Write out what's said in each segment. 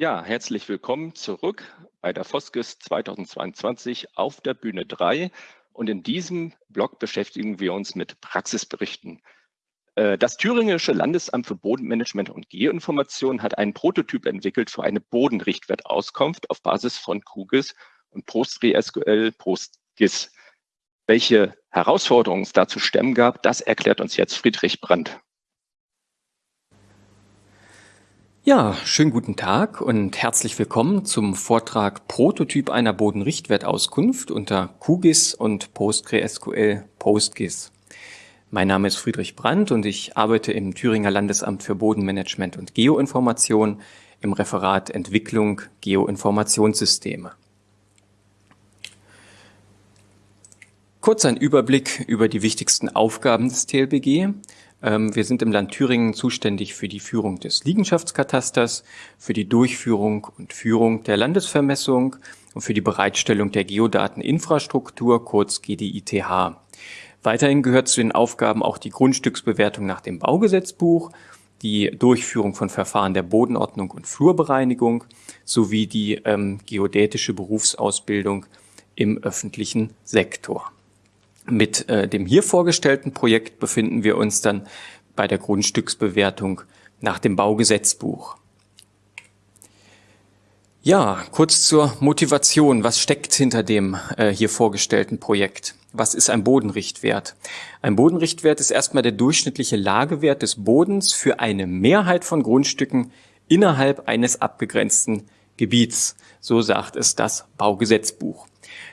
Ja, herzlich willkommen zurück bei der Foskis 2022 auf der Bühne 3. Und in diesem Blog beschäftigen wir uns mit Praxisberichten. Äh, das Thüringische Landesamt für Bodenmanagement und Geoinformation hat einen Prototyp entwickelt für eine Bodenrichtwertauskunft auf Basis von QGIS und PostgreSQL PostGIS. Welche Herausforderungen es da zu stemmen gab, das erklärt uns jetzt Friedrich Brandt. Ja, schönen guten Tag und herzlich willkommen zum Vortrag Prototyp einer Bodenrichtwertauskunft unter QGIS und PostgreSQL PostGIS. Mein Name ist Friedrich Brandt und ich arbeite im Thüringer Landesamt für Bodenmanagement und Geoinformation im Referat Entwicklung Geoinformationssysteme. Kurz ein Überblick über die wichtigsten Aufgaben des TLBG. Ähm, wir sind im Land Thüringen zuständig für die Führung des Liegenschaftskatasters, für die Durchführung und Führung der Landesvermessung und für die Bereitstellung der Geodateninfrastruktur, kurz GDITH. Weiterhin gehört zu den Aufgaben auch die Grundstücksbewertung nach dem Baugesetzbuch, die Durchführung von Verfahren der Bodenordnung und Flurbereinigung sowie die ähm, geodätische Berufsausbildung im öffentlichen Sektor. Mit äh, dem hier vorgestellten Projekt befinden wir uns dann bei der Grundstücksbewertung nach dem Baugesetzbuch. Ja, kurz zur Motivation. Was steckt hinter dem äh, hier vorgestellten Projekt? Was ist ein Bodenrichtwert? Ein Bodenrichtwert ist erstmal der durchschnittliche Lagewert des Bodens für eine Mehrheit von Grundstücken innerhalb eines abgegrenzten Gebiets. So sagt es das Baugesetzbuch.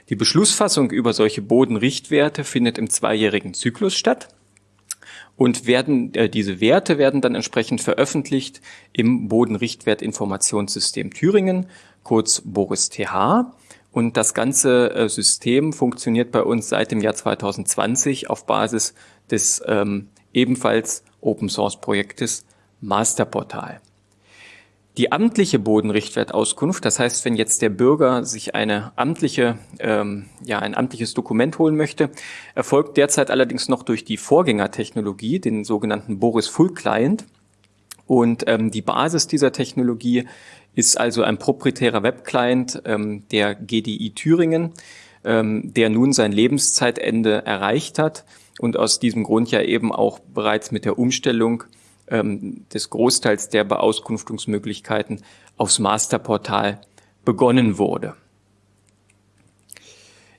Die Beschlussfassung über solche Bodenrichtwerte findet im zweijährigen Zyklus statt und werden äh, diese Werte werden dann entsprechend veröffentlicht im Bodenrichtwertinformationssystem Thüringen, kurz Boris TH. Und das ganze äh, System funktioniert bei uns seit dem Jahr 2020 auf Basis des ähm, ebenfalls Open Source Projektes Masterportal. Die amtliche Bodenrichtwertauskunft, das heißt, wenn jetzt der Bürger sich eine amtliche, ähm, ja, ein amtliches Dokument holen möchte, erfolgt derzeit allerdings noch durch die Vorgängertechnologie, den sogenannten Boris Full Client. Und ähm, die Basis dieser Technologie ist also ein proprietärer Webclient ähm, der GDI Thüringen, ähm, der nun sein Lebenszeitende erreicht hat und aus diesem Grund ja eben auch bereits mit der Umstellung ähm, des Großteils der Beauskunftungsmöglichkeiten aufs Masterportal begonnen wurde.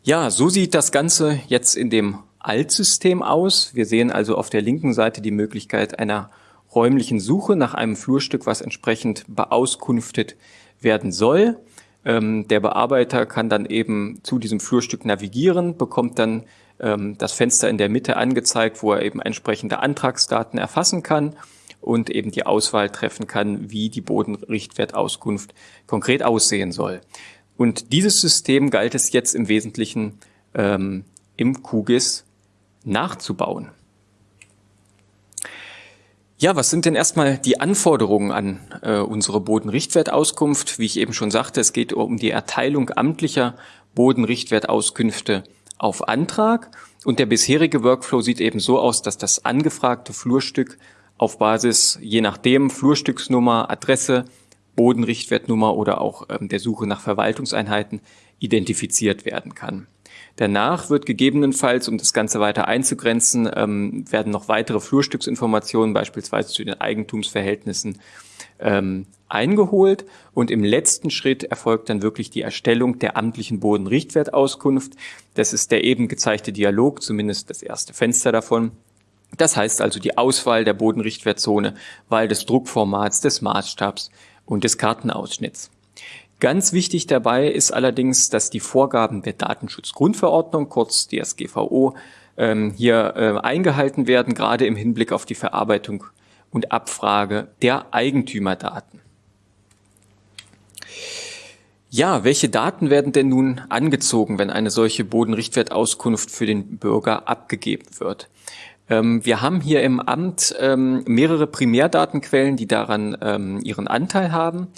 Ja, so sieht das Ganze jetzt in dem Altsystem aus. Wir sehen also auf der linken Seite die Möglichkeit einer räumlichen Suche nach einem Flurstück, was entsprechend beauskunftet werden soll. Ähm, der Bearbeiter kann dann eben zu diesem Flurstück navigieren, bekommt dann ähm, das Fenster in der Mitte angezeigt, wo er eben entsprechende Antragsdaten erfassen kann und eben die Auswahl treffen kann, wie die Bodenrichtwertauskunft konkret aussehen soll. Und dieses System galt es jetzt im Wesentlichen ähm, im QGIS nachzubauen. Ja, was sind denn erstmal die Anforderungen an äh, unsere Bodenrichtwertauskunft? Wie ich eben schon sagte, es geht um die Erteilung amtlicher Bodenrichtwertauskünfte auf Antrag. Und der bisherige Workflow sieht eben so aus, dass das angefragte Flurstück auf Basis je nachdem Flurstücksnummer, Adresse, Bodenrichtwertnummer oder auch ähm, der Suche nach Verwaltungseinheiten identifiziert werden kann. Danach wird gegebenenfalls, um das Ganze weiter einzugrenzen, ähm, werden noch weitere Flurstücksinformationen beispielsweise zu den Eigentumsverhältnissen ähm, eingeholt und im letzten Schritt erfolgt dann wirklich die Erstellung der amtlichen Bodenrichtwertauskunft. Das ist der eben gezeigte Dialog, zumindest das erste Fenster davon. Das heißt also die Auswahl der Bodenrichtwertzone, Wahl des Druckformats, des Maßstabs und des Kartenausschnitts. Ganz wichtig dabei ist allerdings, dass die Vorgaben der Datenschutzgrundverordnung, kurz DSGVO, ähm, hier äh, eingehalten werden, gerade im Hinblick auf die Verarbeitung und Abfrage der Eigentümerdaten. Ja, welche Daten werden denn nun angezogen, wenn eine solche Bodenrichtwertauskunft für den Bürger abgegeben wird? Ähm, wir haben hier im Amt ähm, mehrere Primärdatenquellen, die daran ähm, ihren Anteil haben.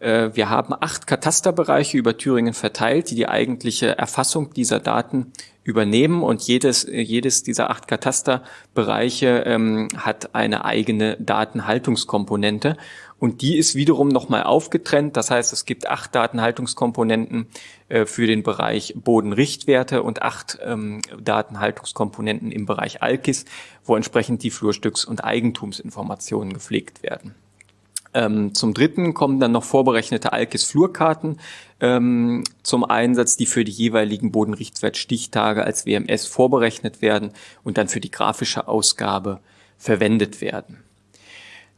Äh, wir haben acht Katasterbereiche über Thüringen verteilt, die die eigentliche Erfassung dieser Daten übernehmen und jedes, jedes dieser acht Katasterbereiche hat eine eigene Datenhaltungskomponente und die ist wiederum nochmal aufgetrennt. Das heißt, es gibt acht Datenhaltungskomponenten äh, für den Bereich Bodenrichtwerte und acht ähm, Datenhaltungskomponenten im Bereich ALKIS, wo entsprechend die Flurstücks- und Eigentumsinformationen gepflegt werden. Ähm, zum Dritten kommen dann noch vorberechnete ALKIS-Flurkarten ähm, zum Einsatz, die für die jeweiligen Bodenrichtwertstichtage als WMS vorberechnet werden und dann für die grafische Ausgabe verwendet werden.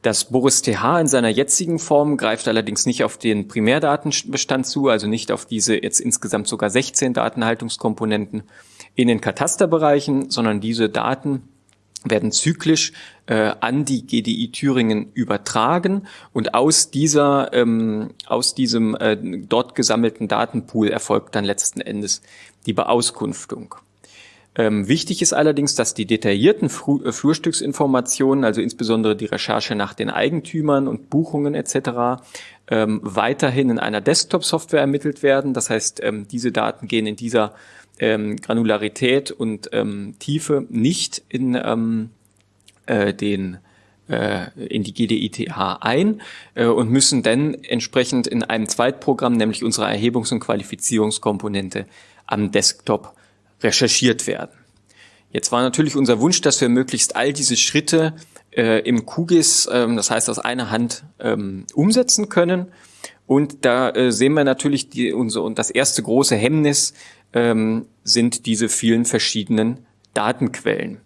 Das Boris TH in seiner jetzigen Form greift allerdings nicht auf den Primärdatenbestand zu, also nicht auf diese jetzt insgesamt sogar 16 Datenhaltungskomponenten in den Katasterbereichen, sondern diese Daten werden zyklisch äh, an die GDI Thüringen übertragen und aus dieser ähm, aus diesem äh, dort gesammelten Datenpool erfolgt dann letzten Endes die Beauskunftung. Ähm, wichtig ist allerdings, dass die detaillierten Fru äh, Flurstücksinformationen, also insbesondere die Recherche nach den Eigentümern und Buchungen etc., ähm, weiterhin in einer Desktop-Software ermittelt werden. Das heißt, ähm, diese Daten gehen in dieser ähm, Granularität und ähm, Tiefe nicht in ähm, äh, den äh, in die GDITH ein äh, und müssen dann entsprechend in einem Zweitprogramm, nämlich unserer Erhebungs- und Qualifizierungskomponente am Desktop recherchiert werden. Jetzt war natürlich unser Wunsch, dass wir möglichst all diese Schritte äh, im QGIS, ähm, das heißt aus einer Hand, ähm, umsetzen können. Und da äh, sehen wir natürlich die, unser, und das erste große Hemmnis ähm, sind diese vielen verschiedenen Datenquellen.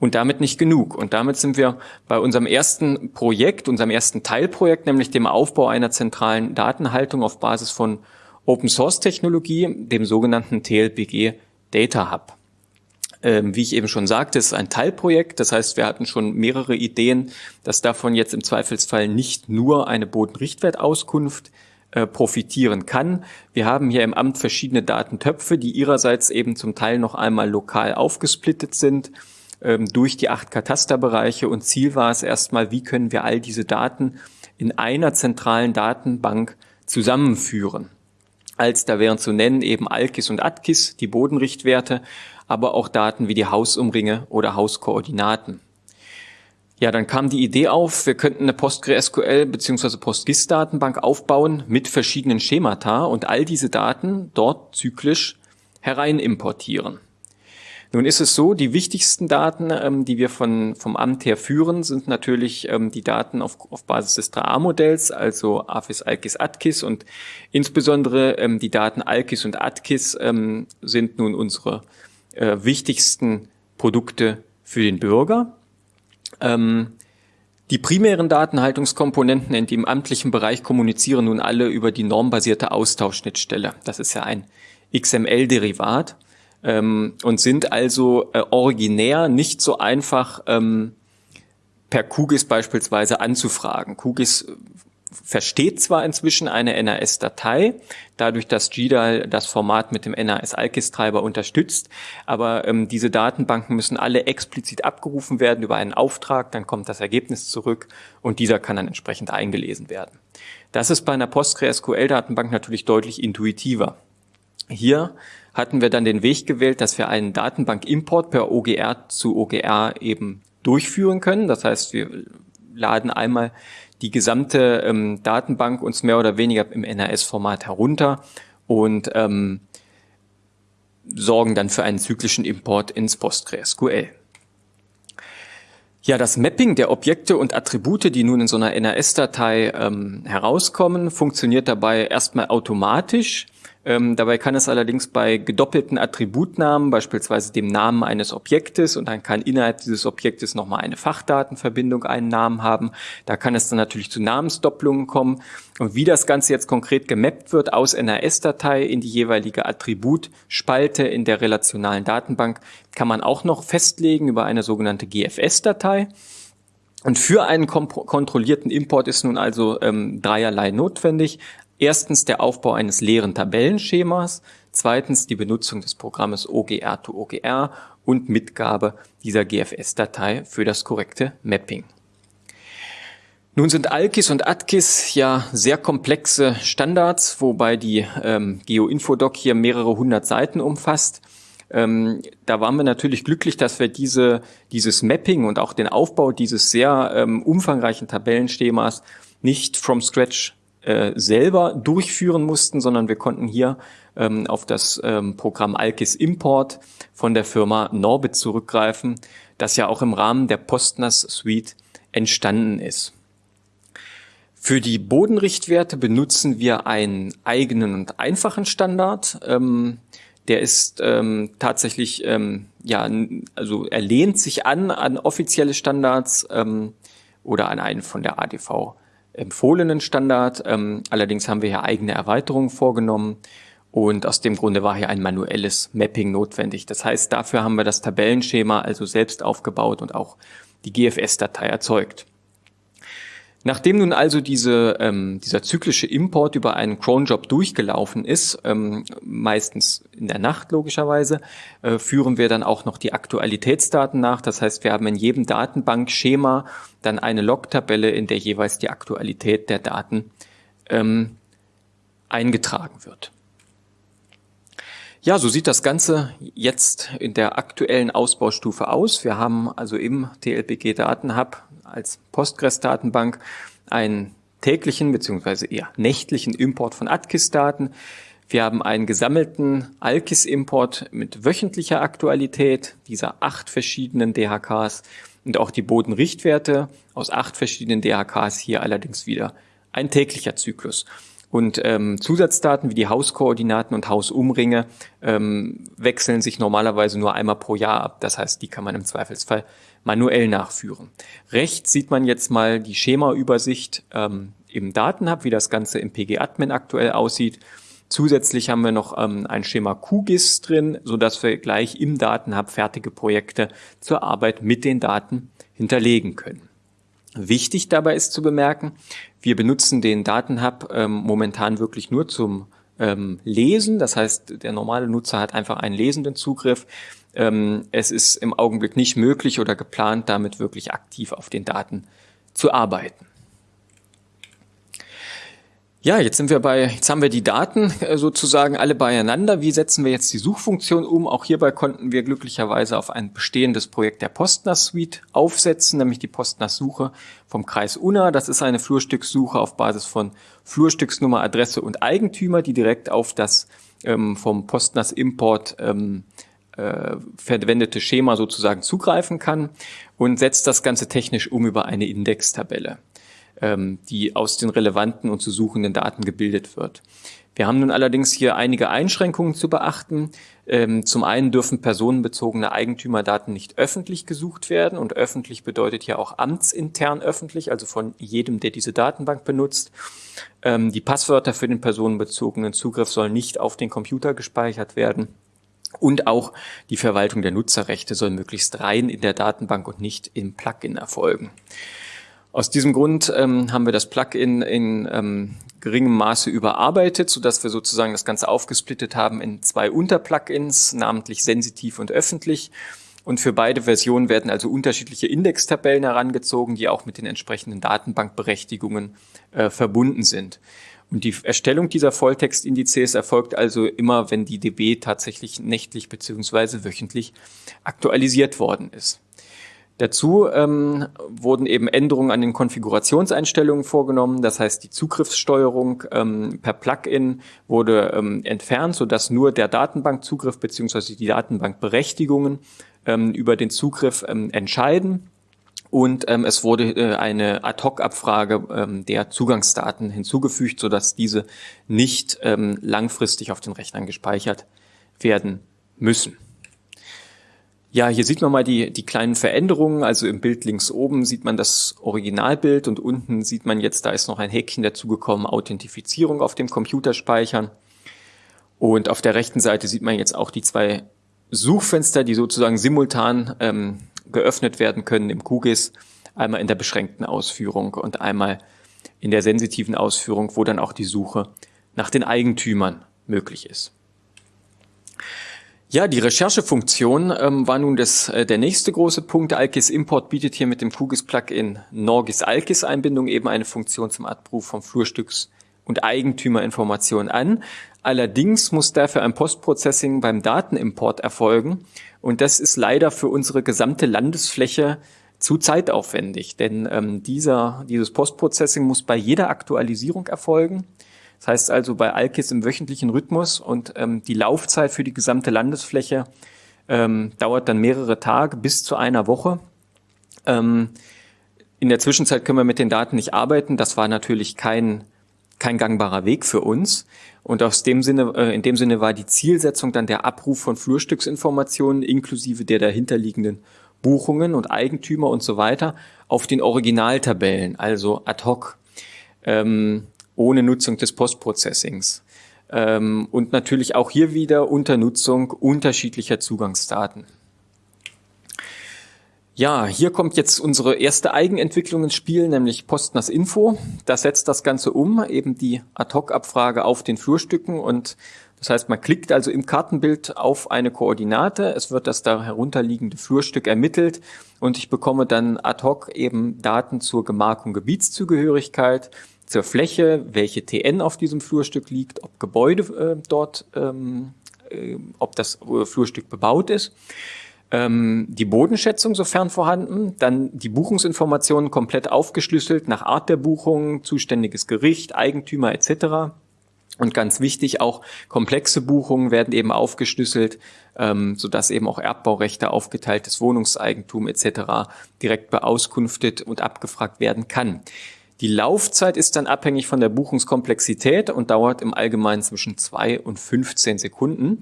Und damit nicht genug. Und damit sind wir bei unserem ersten Projekt, unserem ersten Teilprojekt, nämlich dem Aufbau einer zentralen Datenhaltung auf Basis von Open Source Technologie, dem sogenannten TLPG Data Hub. Ähm, wie ich eben schon sagte, ist ein Teilprojekt. Das heißt, wir hatten schon mehrere Ideen, dass davon jetzt im Zweifelsfall nicht nur eine Bodenrichtwertauskunft äh, profitieren kann. Wir haben hier im Amt verschiedene Datentöpfe, die ihrerseits eben zum Teil noch einmal lokal aufgesplittet sind ähm, durch die acht Katasterbereiche. Und Ziel war es erstmal, wie können wir all diese Daten in einer zentralen Datenbank zusammenführen als da wären zu nennen eben Alkis und Atkis, die Bodenrichtwerte, aber auch Daten wie die Hausumringe oder Hauskoordinaten. Ja, dann kam die Idee auf, wir könnten eine PostgreSQL bzw. PostGIS-Datenbank aufbauen mit verschiedenen Schemata und all diese Daten dort zyklisch herein importieren. Nun ist es so, die wichtigsten Daten, ähm, die wir von, vom Amt her führen, sind natürlich ähm, die Daten auf, auf Basis des 3A-Modells, also AFIS, ALKIS, ATKIS und insbesondere ähm, die Daten ALKIS und ATKIS ähm, sind nun unsere äh, wichtigsten Produkte für den Bürger. Ähm, die primären Datenhaltungskomponenten in dem amtlichen Bereich kommunizieren nun alle über die normbasierte Austauschschnittstelle. Das ist ja ein XML-Derivat ähm, und sind also äh, originär nicht so einfach ähm, per QGIS beispielsweise anzufragen. QGIS äh, versteht zwar inzwischen eine NAS-Datei, dadurch, dass GDAL das Format mit dem NAS-ALKIS-Treiber unterstützt, aber ähm, diese Datenbanken müssen alle explizit abgerufen werden über einen Auftrag, dann kommt das Ergebnis zurück und dieser kann dann entsprechend eingelesen werden. Das ist bei einer PostgreSQL-Datenbank natürlich deutlich intuitiver. Hier hatten wir dann den Weg gewählt, dass wir einen Datenbank-Import per OGR zu OGR eben durchführen können. Das heißt, wir laden einmal die gesamte ähm, Datenbank uns mehr oder weniger im NAS-Format herunter und ähm, sorgen dann für einen zyklischen Import ins PostgreSQL. Ja, das Mapping der Objekte und Attribute, die nun in so einer NAS-Datei ähm, herauskommen, funktioniert dabei erstmal automatisch ähm, dabei kann es allerdings bei gedoppelten Attributnamen, beispielsweise dem Namen eines Objektes, und dann kann innerhalb dieses Objektes nochmal eine Fachdatenverbindung einen Namen haben. Da kann es dann natürlich zu Namensdoppelungen kommen. Und wie das Ganze jetzt konkret gemappt wird aus NRS-Datei in die jeweilige Attributspalte in der relationalen Datenbank, kann man auch noch festlegen über eine sogenannte GFS-Datei. Und für einen kontrollierten Import ist nun also ähm, dreierlei notwendig. Erstens der Aufbau eines leeren Tabellenschemas, zweitens die Benutzung des Programmes OGR to OGR und Mitgabe dieser GFS-Datei für das korrekte Mapping. Nun sind ALKIS und ATKIS ja sehr komplexe Standards, wobei die ähm, GeoInfodoc hier mehrere hundert Seiten umfasst. Ähm, da waren wir natürlich glücklich, dass wir diese, dieses Mapping und auch den Aufbau dieses sehr ähm, umfangreichen Tabellenschemas nicht from scratch äh, selber durchführen mussten, sondern wir konnten hier ähm, auf das ähm, Programm Alkis Import von der Firma Norbit zurückgreifen, das ja auch im Rahmen der Postnas Suite entstanden ist. Für die Bodenrichtwerte benutzen wir einen eigenen und einfachen Standard. Ähm, der ist ähm, tatsächlich, ähm, ja, also er lehnt sich an an offizielle Standards ähm, oder an einen von der ADV empfohlenen Standard. Ähm, allerdings haben wir hier eigene Erweiterungen vorgenommen und aus dem Grunde war hier ein manuelles Mapping notwendig. Das heißt, dafür haben wir das Tabellenschema also selbst aufgebaut und auch die GFS-Datei erzeugt. Nachdem nun also diese, ähm, dieser zyklische Import über einen Cronjob durchgelaufen ist, ähm, meistens in der Nacht logischerweise, äh, führen wir dann auch noch die Aktualitätsdaten nach. Das heißt, wir haben in jedem Datenbankschema dann eine Log-Tabelle, in der jeweils die Aktualität der Daten ähm, eingetragen wird. Ja, so sieht das Ganze jetzt in der aktuellen Ausbaustufe aus. Wir haben also im TLPG Datenhub als Postgres-Datenbank einen täglichen bzw. eher nächtlichen Import von ATKIS-Daten. Wir haben einen gesammelten ALKIS-Import mit wöchentlicher Aktualität dieser acht verschiedenen DHKs und auch die Bodenrichtwerte aus acht verschiedenen DHKs hier allerdings wieder ein täglicher Zyklus. Und ähm, Zusatzdaten wie die Hauskoordinaten und Hausumringe ähm, wechseln sich normalerweise nur einmal pro Jahr ab. Das heißt, die kann man im Zweifelsfall manuell nachführen. Rechts sieht man jetzt mal die Schemaübersicht ähm, im Datenhub, wie das Ganze im PG-Admin aktuell aussieht. Zusätzlich haben wir noch ähm, ein Schema QGIS drin, so dass wir gleich im Datenhub fertige Projekte zur Arbeit mit den Daten hinterlegen können. Wichtig dabei ist zu bemerken, wir benutzen den Datenhub ähm, momentan wirklich nur zum ähm, Lesen. Das heißt, der normale Nutzer hat einfach einen lesenden Zugriff. Ähm, es ist im Augenblick nicht möglich oder geplant, damit wirklich aktiv auf den Daten zu arbeiten. Ja, jetzt sind wir bei, jetzt haben wir die Daten äh, sozusagen alle beieinander. Wie setzen wir jetzt die Suchfunktion um? Auch hierbei konnten wir glücklicherweise auf ein bestehendes Projekt der Postnas Suite aufsetzen, nämlich die Postnas Suche vom Kreis Unna. Das ist eine Flurstückssuche auf Basis von Flurstücksnummer, Adresse und Eigentümer, die direkt auf das ähm, vom Postnas Import ähm, äh, verwendete Schema sozusagen zugreifen kann und setzt das Ganze technisch um über eine Indextabelle ähm, die aus den relevanten und zu suchenden Daten gebildet wird. Wir haben nun allerdings hier einige Einschränkungen zu beachten. Ähm, zum einen dürfen personenbezogene Eigentümerdaten nicht öffentlich gesucht werden und öffentlich bedeutet ja auch amtsintern öffentlich, also von jedem, der diese Datenbank benutzt. Ähm, die Passwörter für den personenbezogenen Zugriff sollen nicht auf den Computer gespeichert werden. Und auch die Verwaltung der Nutzerrechte soll möglichst rein in der Datenbank und nicht im Plugin erfolgen. Aus diesem Grund ähm, haben wir das Plugin in ähm, geringem Maße überarbeitet, so dass wir sozusagen das Ganze aufgesplittet haben in zwei Unterplugins, namentlich sensitiv und öffentlich. Und für beide Versionen werden also unterschiedliche Indextabellen herangezogen, die auch mit den entsprechenden Datenbankberechtigungen äh, verbunden sind. Und die Erstellung dieser Volltextindizes erfolgt also immer, wenn die DB tatsächlich nächtlich beziehungsweise wöchentlich aktualisiert worden ist. Dazu ähm, wurden eben Änderungen an den Konfigurationseinstellungen vorgenommen. Das heißt, die Zugriffssteuerung ähm, per Plugin wurde ähm, entfernt, sodass nur der Datenbankzugriff beziehungsweise die Datenbankberechtigungen ähm, über den Zugriff ähm, entscheiden. Und ähm, es wurde äh, eine Ad-Hoc-Abfrage ähm, der Zugangsdaten hinzugefügt, sodass diese nicht ähm, langfristig auf den Rechnern gespeichert werden müssen. Ja, hier sieht man mal die, die kleinen Veränderungen. Also im Bild links oben sieht man das Originalbild und unten sieht man jetzt, da ist noch ein Häkchen dazugekommen, Authentifizierung auf dem Computer speichern. Und auf der rechten Seite sieht man jetzt auch die zwei Suchfenster, die sozusagen simultan ähm, geöffnet werden können im QGIS. Einmal in der beschränkten Ausführung und einmal in der sensitiven Ausführung, wo dann auch die Suche nach den Eigentümern möglich ist. Ja, die Recherchefunktion ähm, war nun das, äh, der nächste große Punkt. Alkis Import bietet hier mit dem QGIS-Plugin Norgis Alkis Einbindung eben eine Funktion zum Abruf von Flurstücks und Eigentümerinformationen an. Allerdings muss dafür ein Postprocessing beim Datenimport erfolgen. Und das ist leider für unsere gesamte Landesfläche zu zeitaufwendig, denn ähm, dieser, dieses Postprocessing muss bei jeder Aktualisierung erfolgen. Das heißt also bei Alkis im wöchentlichen Rhythmus und ähm, die Laufzeit für die gesamte Landesfläche ähm, dauert dann mehrere Tage bis zu einer Woche. Ähm, in der Zwischenzeit können wir mit den Daten nicht arbeiten. Das war natürlich kein, kein gangbarer Weg für uns. Und aus dem Sinne, äh, in dem Sinne war die Zielsetzung dann der Abruf von Flurstücksinformationen inklusive der dahinterliegenden Buchungen und Eigentümer und so weiter auf den Originaltabellen, also ad hoc, ähm, ohne Nutzung des Postprocessings. Ähm, und natürlich auch hier wieder unter Nutzung unterschiedlicher Zugangsdaten. Ja, hier kommt jetzt unsere erste Eigenentwicklung ins Spiel, nämlich Postners Info. Das setzt das Ganze um, eben die Ad-Hoc-Abfrage auf den Flurstücken. Und das heißt, man klickt also im Kartenbild auf eine Koordinate, es wird das da herunterliegende Flurstück ermittelt. Und ich bekomme dann ad hoc eben Daten zur Gemarkung Gebietszugehörigkeit, zur Fläche, welche TN auf diesem Flurstück liegt, ob Gebäude äh, dort, ähm, äh, ob das äh, Flurstück bebaut ist ähm, die Bodenschätzung, sofern vorhanden, dann die Buchungsinformationen komplett aufgeschlüsselt nach Art der Buchung, zuständiges Gericht, Eigentümer etc. Und ganz wichtig, auch komplexe Buchungen werden eben aufgeschlüsselt, ähm, sodass eben auch Erbbaurechte, aufgeteiltes Wohnungseigentum etc. direkt beauskunftet und abgefragt werden kann. Die Laufzeit ist dann abhängig von der Buchungskomplexität und dauert im Allgemeinen zwischen zwei und 15 Sekunden.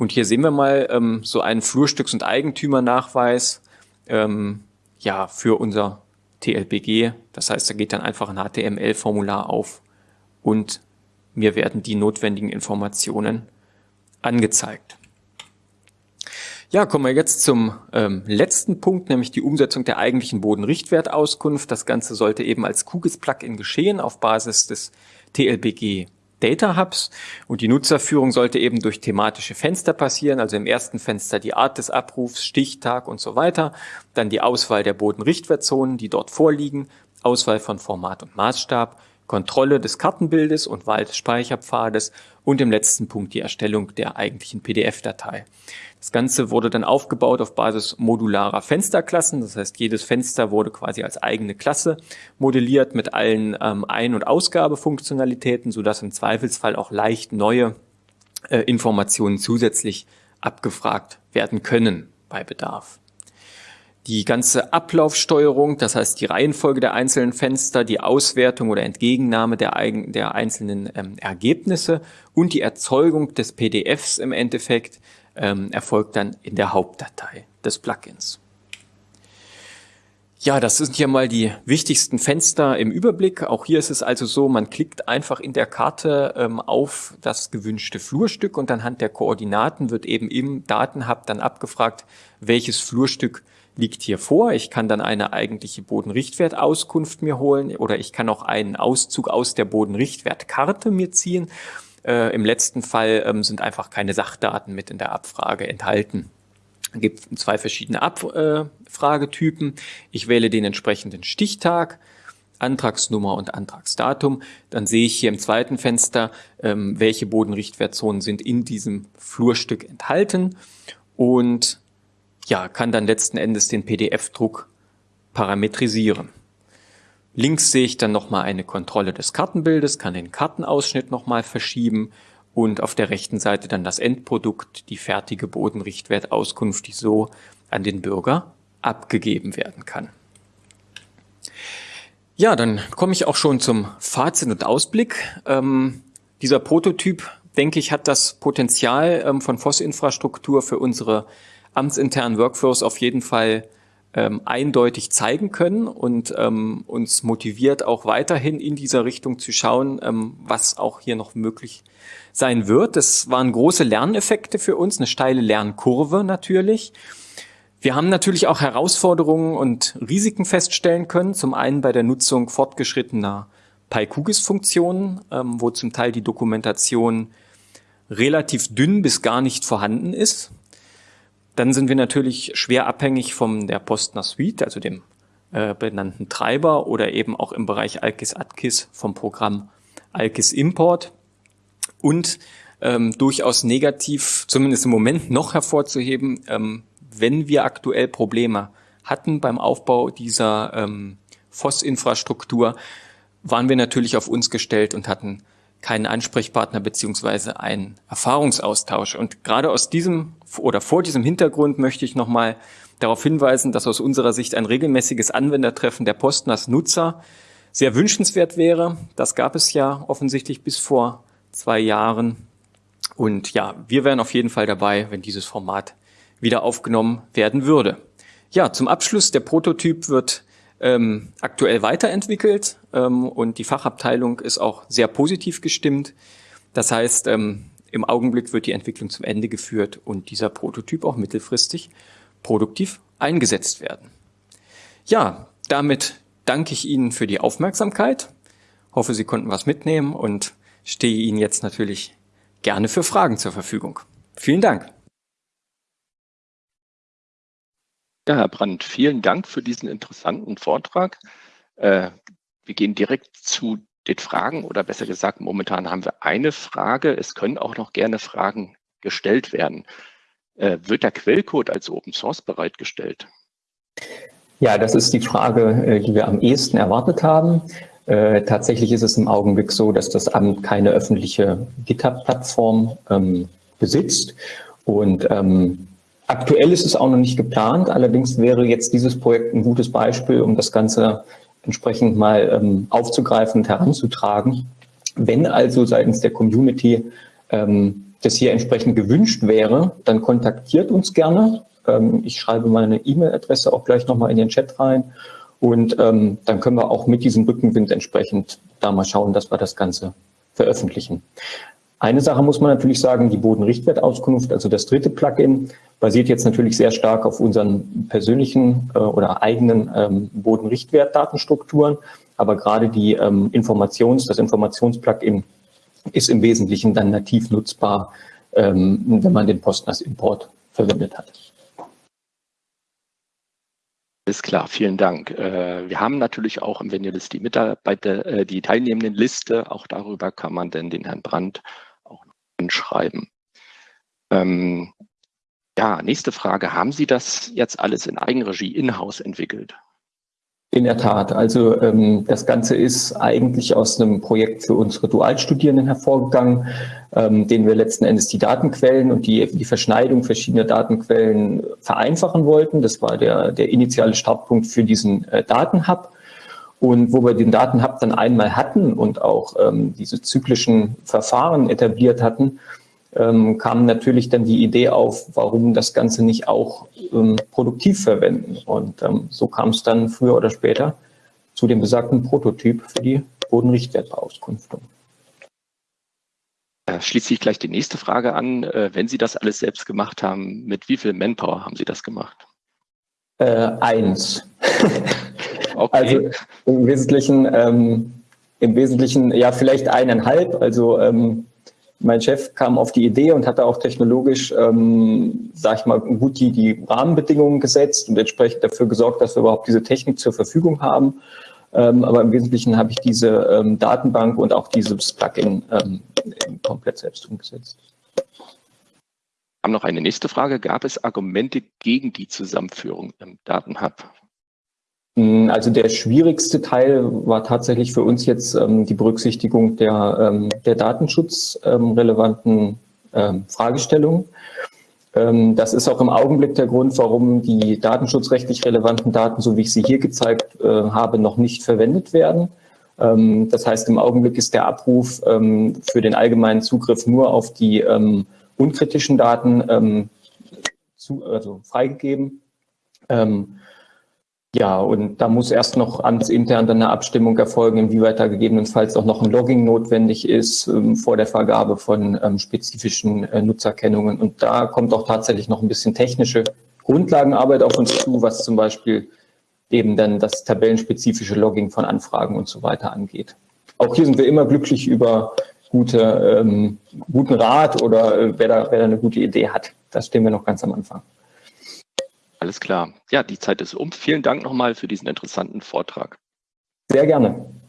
Und hier sehen wir mal ähm, so einen Flurstücks- und Eigentümernachweis ähm, ja, für unser TLBG. Das heißt, da geht dann einfach ein HTML-Formular auf und mir werden die notwendigen Informationen angezeigt. Ja, kommen wir jetzt zum ähm, letzten Punkt, nämlich die Umsetzung der eigentlichen Bodenrichtwertauskunft. Das Ganze sollte eben als QGIS-Plugin geschehen auf Basis des TLBG Data Hubs. Und die Nutzerführung sollte eben durch thematische Fenster passieren, also im ersten Fenster die Art des Abrufs, Stichtag und so weiter, dann die Auswahl der Bodenrichtwertzonen, die dort vorliegen, Auswahl von Format und Maßstab, Kontrolle des Kartenbildes und Wahl des Speicherpfades und im letzten Punkt die Erstellung der eigentlichen PDF-Datei. Das Ganze wurde dann aufgebaut auf Basis modularer Fensterklassen. Das heißt, jedes Fenster wurde quasi als eigene Klasse modelliert mit allen ähm, Ein- und Ausgabefunktionalitäten, sodass im Zweifelsfall auch leicht neue äh, Informationen zusätzlich abgefragt werden können bei Bedarf. Die ganze Ablaufsteuerung, das heißt die Reihenfolge der einzelnen Fenster, die Auswertung oder Entgegennahme der, eigen, der einzelnen ähm, Ergebnisse und die Erzeugung des PDFs im Endeffekt ähm, erfolgt dann in der Hauptdatei des Plugins. Ja, das sind hier mal die wichtigsten Fenster im Überblick. Auch hier ist es also so, man klickt einfach in der Karte ähm, auf das gewünschte Flurstück und anhand der Koordinaten wird eben im Datenhub dann abgefragt, welches Flurstück liegt hier vor. Ich kann dann eine eigentliche Bodenrichtwertauskunft mir holen oder ich kann auch einen Auszug aus der Bodenrichtwertkarte mir ziehen äh, Im letzten Fall ähm, sind einfach keine Sachdaten mit in der Abfrage enthalten. Es gibt zwei verschiedene Abfragetypen. Ich wähle den entsprechenden Stichtag, Antragsnummer und Antragsdatum. Dann sehe ich hier im zweiten Fenster, ähm, welche Bodenrichtwertzonen sind in diesem Flurstück enthalten und ja, kann dann letzten Endes den PDF-Druck parametrisieren. Links sehe ich dann nochmal eine Kontrolle des Kartenbildes, kann den Kartenausschnitt nochmal verschieben und auf der rechten Seite dann das Endprodukt, die fertige Bodenrichtwertauskunft, die so an den Bürger abgegeben werden kann. Ja, dann komme ich auch schon zum Fazit und Ausblick. Ähm, dieser Prototyp, denke ich, hat das Potenzial ähm, von FOSS-Infrastruktur für unsere amtsinternen Workflows auf jeden Fall ähm, eindeutig zeigen können und ähm, uns motiviert auch weiterhin in dieser Richtung zu schauen, ähm, was auch hier noch möglich sein wird. Das waren große Lerneffekte für uns, eine steile Lernkurve natürlich. Wir haben natürlich auch Herausforderungen und Risiken feststellen können. Zum einen bei der Nutzung fortgeschrittener PyQGIS-Funktionen, ähm, wo zum Teil die Dokumentation relativ dünn bis gar nicht vorhanden ist. Dann sind wir natürlich schwer abhängig von der Postner Suite, also dem äh, benannten Treiber oder eben auch im Bereich AlkIS AdKIS vom Programm Alkis Import. Und ähm, durchaus negativ, zumindest im Moment noch hervorzuheben, ähm, wenn wir aktuell Probleme hatten beim Aufbau dieser ähm, FOS-Infrastruktur, waren wir natürlich auf uns gestellt und hatten keinen Ansprechpartner beziehungsweise einen Erfahrungsaustausch. Und gerade aus diesem oder vor diesem Hintergrund möchte ich nochmal darauf hinweisen, dass aus unserer Sicht ein regelmäßiges Anwendertreffen der Postnas-Nutzer sehr wünschenswert wäre. Das gab es ja offensichtlich bis vor zwei Jahren. Und ja, wir wären auf jeden Fall dabei, wenn dieses Format wieder aufgenommen werden würde. Ja, zum Abschluss, der Prototyp wird ähm, aktuell weiterentwickelt ähm, und die Fachabteilung ist auch sehr positiv gestimmt. Das heißt, ähm, im Augenblick wird die Entwicklung zum Ende geführt und dieser Prototyp auch mittelfristig produktiv eingesetzt werden. Ja, damit danke ich Ihnen für die Aufmerksamkeit. Hoffe, Sie konnten was mitnehmen und stehe Ihnen jetzt natürlich gerne für Fragen zur Verfügung. Vielen Dank. Ja, Herr Brandt, vielen Dank für diesen interessanten Vortrag. Äh, wir gehen direkt zu den Fragen oder besser gesagt, momentan haben wir eine Frage. Es können auch noch gerne Fragen gestellt werden. Äh, wird der Quellcode als Open Source bereitgestellt? Ja, das ist die Frage, äh, die wir am ehesten erwartet haben. Äh, tatsächlich ist es im Augenblick so, dass das Amt keine öffentliche GitHub-Plattform ähm, besitzt. Und ähm, aktuell ist es auch noch nicht geplant. Allerdings wäre jetzt dieses Projekt ein gutes Beispiel, um das Ganze entsprechend mal ähm, aufzugreifen und heranzutragen. Wenn also seitens der Community ähm, das hier entsprechend gewünscht wäre, dann kontaktiert uns gerne. Ähm, ich schreibe meine E-Mail-Adresse auch gleich nochmal in den Chat rein. Und ähm, dann können wir auch mit diesem Rückenwind entsprechend da mal schauen, dass wir das Ganze veröffentlichen. Eine Sache muss man natürlich sagen, die Bodenrichtwertauskunft, also das dritte Plugin, basiert jetzt natürlich sehr stark auf unseren persönlichen äh, oder eigenen ähm, Bodenrichtwertdatenstrukturen. Aber gerade die ähm, Informations-, das Informationsplugin ist im Wesentlichen dann nativ nutzbar, ähm, wenn man den Postnas-Import verwendet hat. Ist klar, vielen Dank. Äh, wir haben natürlich auch im Venue-List die Mitarbeiter, äh, die teilnehmenden Liste. Auch darüber kann man denn den Herrn Brandt auch noch anschreiben. Ähm, ja, nächste Frage. Haben Sie das jetzt alles in Eigenregie in-house entwickelt? In der Tat. Also ähm, das Ganze ist eigentlich aus einem Projekt für unsere Dualstudierenden hervorgegangen, ähm, denen wir letzten Endes die Datenquellen und die, die Verschneidung verschiedener Datenquellen vereinfachen wollten. Das war der, der initiale Startpunkt für diesen äh, Datenhub. Und wo wir den Datenhub dann einmal hatten und auch ähm, diese zyklischen Verfahren etabliert hatten, ähm, kam natürlich dann die Idee auf, warum das Ganze nicht auch ähm, produktiv verwenden. Und ähm, so kam es dann früher oder später zu dem besagten Prototyp für die Bodenrichtwertbeauskunftung. Da schließt sich gleich die nächste Frage an. Äh, wenn Sie das alles selbst gemacht haben, mit wie viel Manpower haben Sie das gemacht? Äh, eins. okay. Also im Wesentlichen, ähm, im Wesentlichen, ja, vielleicht eineinhalb. Also ähm, mein Chef kam auf die Idee und hatte auch technologisch, ähm, sag ich mal, gut die, die Rahmenbedingungen gesetzt und entsprechend dafür gesorgt, dass wir überhaupt diese Technik zur Verfügung haben. Ähm, aber im Wesentlichen habe ich diese ähm, Datenbank und auch dieses Plugin ähm, komplett selbst umgesetzt. Haben noch eine nächste Frage. Gab es Argumente gegen die Zusammenführung im Datenhub? Mm, also der schwierigste Teil war tatsächlich für uns jetzt ähm, die Berücksichtigung der, ähm, der datenschutzrelevanten ähm, Fragestellungen. Ähm, das ist auch im Augenblick der Grund, warum die datenschutzrechtlich relevanten Daten, so wie ich sie hier gezeigt äh, habe, noch nicht verwendet werden. Ähm, das heißt, im Augenblick ist der Abruf ähm, für den allgemeinen Zugriff nur auf die unkritischen Daten zu, also freigegeben. Ja, und da muss erst noch amtsintern dann eine Abstimmung erfolgen, inwieweit da gegebenenfalls auch noch ein Logging notwendig ist ähm, vor der Vergabe von ähm, spezifischen äh, Nutzerkennungen. Und da kommt auch tatsächlich noch ein bisschen technische Grundlagenarbeit auf uns zu, was zum Beispiel eben dann das tabellenspezifische Logging von Anfragen und so weiter angeht. Auch hier sind wir immer glücklich über gute, ähm, guten Rat oder äh, wer, da, wer da eine gute Idee hat. Da stehen wir noch ganz am Anfang. Alles klar. Ja, die Zeit ist um. Vielen Dank nochmal für diesen interessanten Vortrag. Sehr gerne.